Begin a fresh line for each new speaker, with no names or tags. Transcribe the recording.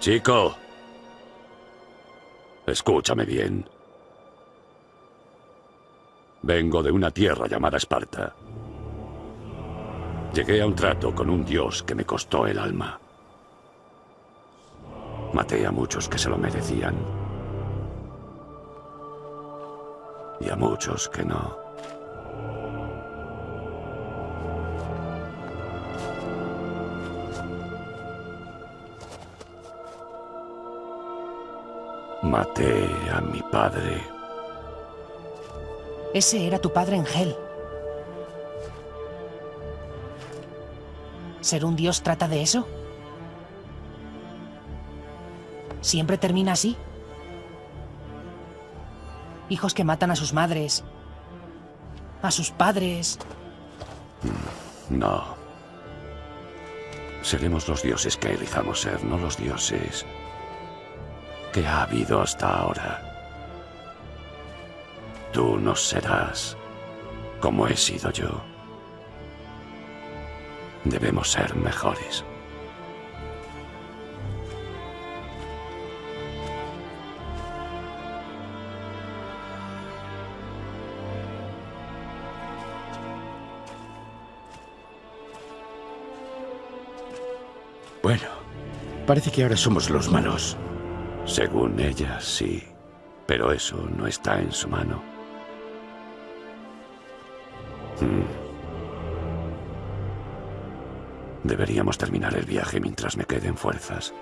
Chico. Escúchame bien. Vengo de una tierra llamada Esparta. Llegué a un trato con un dios que me costó el alma. Maté a muchos que se lo merecían. Y a muchos que no. Maté a mi padre.
Ese era tu padre en Hel. ¿Ser un dios trata de eso? ¿Siempre termina así? Hijos que matan a sus madres, a sus padres.
No. Seremos los dioses que elijamos ser, no los dioses que ha habido hasta ahora. Tú no serás como he sido yo. Debemos ser mejores.
Bueno, parece que ahora somos los malos.
Según ella, sí. Pero eso no está en su mano. Hmm. Deberíamos terminar el viaje mientras me queden fuerzas.